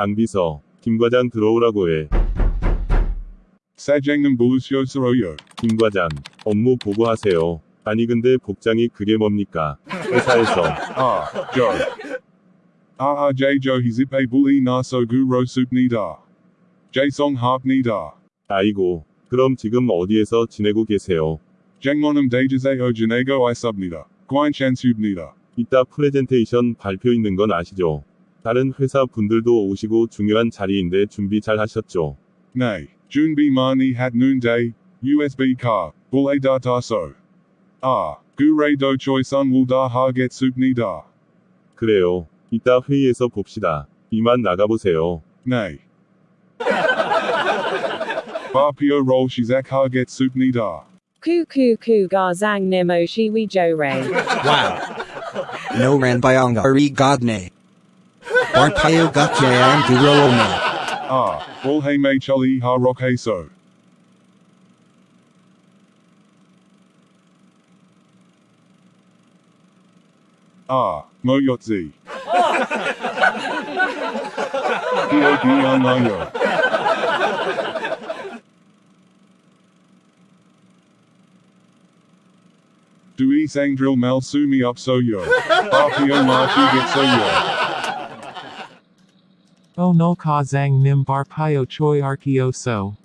장비서, 김과장 들어오라고 해. 사장님 부르셨어요. 김과장, 업무 보고하세요. 아니 근데 복장이 그게 뭡니까? 회사에서 아, 저. RRJ 조 히집에 불이 나서 구로 숲니다. 제송 합니다. 아이고, 그럼 지금 어디에서 지내고 계세요? 장모님 대주세요 지내고 있습니다. 괜찮습니다. 이따 프레젠테이션 발표 있는 건 아시죠? 다른 회사 분들도 오시고 중요한 자리인데 준비 잘 하셨죠? 네, 준비 많이 했는데, USB 카, 불에 다 타서. 아, 구레도 초이선 울다 하겠습니다. 그래요. 이따 회의에서 봅시다. 이만 나가보세요. 네. 발표 롤 시작하겠습니다. Ran bayanga ri godne. Barpayo gakyayan gurome. 아, 올해매 철이 하록 Barpayo Gakyayan Giroona. Ah, Walhay Ha Ah, Moyotzi. Dui Sangdril Mal Sumi Up So Yo. Marchi Get So Yo. O no ka zang nim barpayo choi arkioso.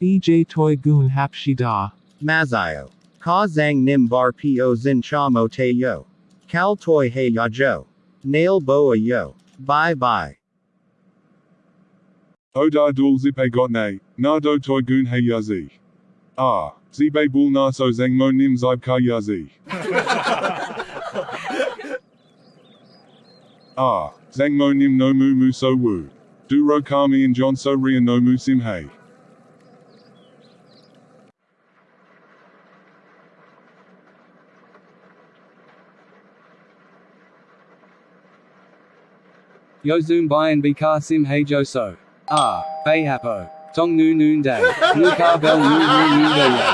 EJ toy goon hapshida. Mazayo. Ka zang nim bar po zin cha mo te yo. Kal toy he ya jo. Nail boa yo. Bye bye. Oda dul zipe gotne, nado toy gun he yazi. Ah, zibe bul naso zeng mo nim zib ka yazi. ah, zeng mo nim no mu mu so wu. Duro kami and John so ria no mu sim hey. Yozum Bayan Bikar Sim Hajo So. Ah, Bayhapo. Tong Nu Noon Day. Nukar Bel Nu Nu Noon Day Yo.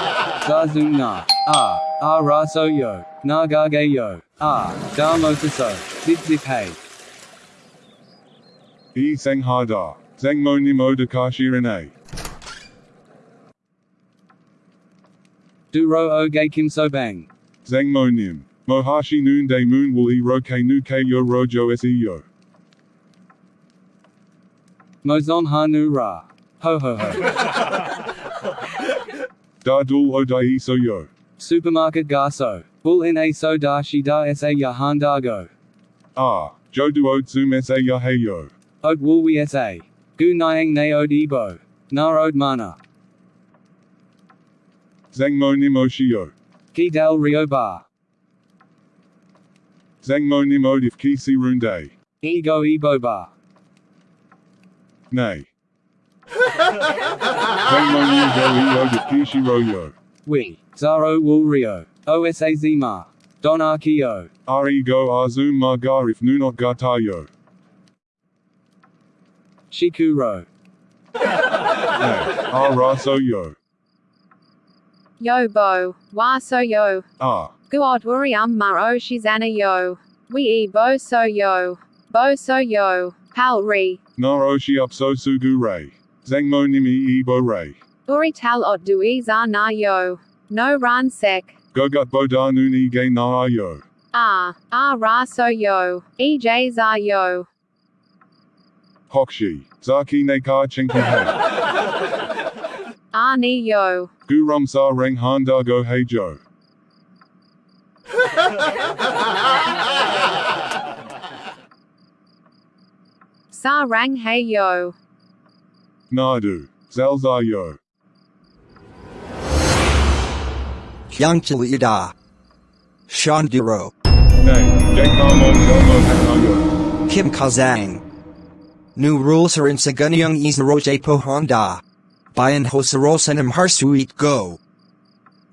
Zazum Na. Ah, Ah Ra So Yo. Na Gage Yo. Ah, Da Mota So. Zip Zip Hey. E seng hada, zeng mo nim oda ka shirene. Duro Oge Kim So Bang. Zeng mo nim. Mohashi noon day moon will e ro ke nu ke yo rojo se yo. Mozon Ha Nu Ra. Ho Ho Ho. Da dul o da e so yo. Supermarket Garso. Bull in A So Da Shi Da Sa Yahan Dago. Ah, jo du o zoom se ya hey yo. Ode Woolwi Sa. Gu Nyang Ne Ode Ebo. Na Ode Mana. Zeng mo nim o shio. Ki Dal Rio Bar. Zeng mo nim od if ki si runde. Ego Ebo Bar. Nay. Zeng mo nim do e od if ki shiro yo. We. Zaro Wool Rio. Osa Zima. Don Arkio. Re go a zoom ma gar if nu not gata yo. Shikuro. Ah, A ra so yo. Yo bo, wa so yo. Ah. Guad wuri um maro shizana yo. We e bo so yo. Bo so yo. Pal re. Na o shi up so sugu ray. Zeng mo nim e e bo ray. Uri tal ot dui za na yo. No ran sek. Gogut bo da noon e gay na yo. Ah, ah ra so yo. E j za yo. Hokshi. Zaki ne ka chinki hey. Ah ni yo. Gurum sa reng handa go hey jo. Sa rang hey yo. Nadu. Zalza yo. Hyangchilida. Shanduro. Nay. Jakamo Zelmo Hanayo. Kim Kazang. New rules are in Saganyang Isroje Honda. Bayan Hosarosanam Harsuit Go.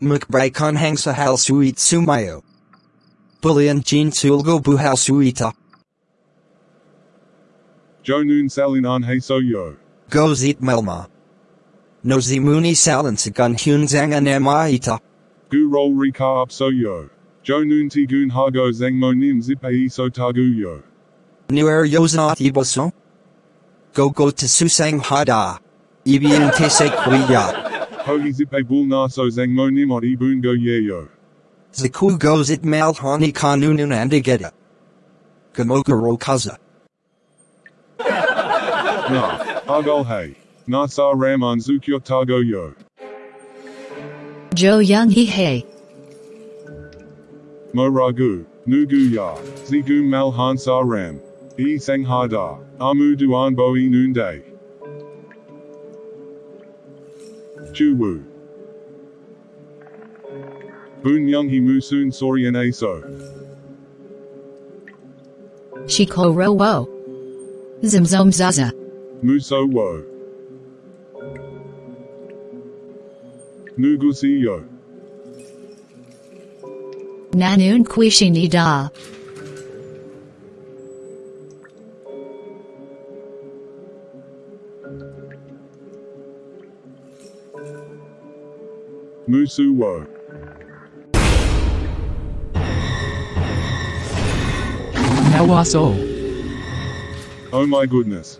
Mukbrai Hang Sahal Suit Sumayo. Bulian Jin Sulgo Buhal Suita. Jo noon salin an hey so yo. Gozit Melma. Nozimuni Salin Sagun Hunzang Anamaita. Gu roll rika up so yo. Jo noon ti gun hago zeng mo nim zip e so tagu yo. Nuer Yosnat Iboso. Go go to Susang Hada. Ibian te se kuya. Hogi zip a bul na so zang mo nim ot ibun go yeyo. Zaku goes it mal hani kanunun andigeta. Gamokuro kaza. Na, agol hey. Na sa ram on zukyo tago yo. Jo Young Hee Hey. Mo ragu, nugu ya, zigu mal han sa ram. E sang hada, amu duan bo e noonday. Chu wu. Boon young he musun sorian aso. Shiko Ro Wo. Zimzom Zaza. Muso wo. Nugusi yo. Nanun Quishini Da. Musu wo. Nawaso. Oh my goodness.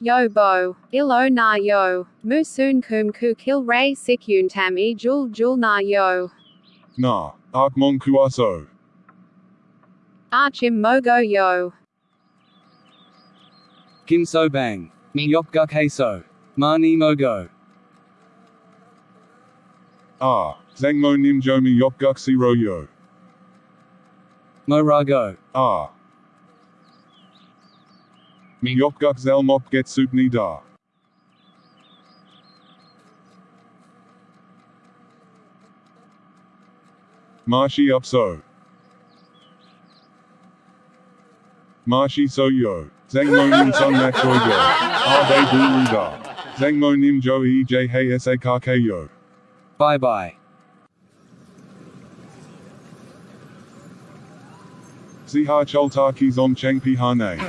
Yo bo, ilo na yo, musun kum ku kil ray sikyun tam e jul jul na yo. Na, Akmon kuaso. Archim ah mogo yo. Kim So Bang. Myopguk Heso. Mani Mogo. Ah, Zangmo nim jomi yopguk siro yo. Morago. Ah. Mi yopguk zelmop get supni da. Mashi up so. Mashi so yo. Zangmo nim son mat choi yo. Ah they buru da. Zangmo nim jo e j hey sa ka yo. Bye bye. Ziha cholta ki zom cheng pi ha ne.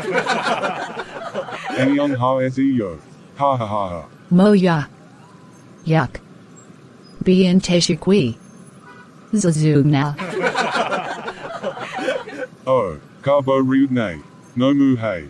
Anyong ha se yo. Ha ha ha ha. Mo Ya. Yuck. Bien Teshikwi. Zazu Na. Oh, Carbo Ryud Ne. No mu hey.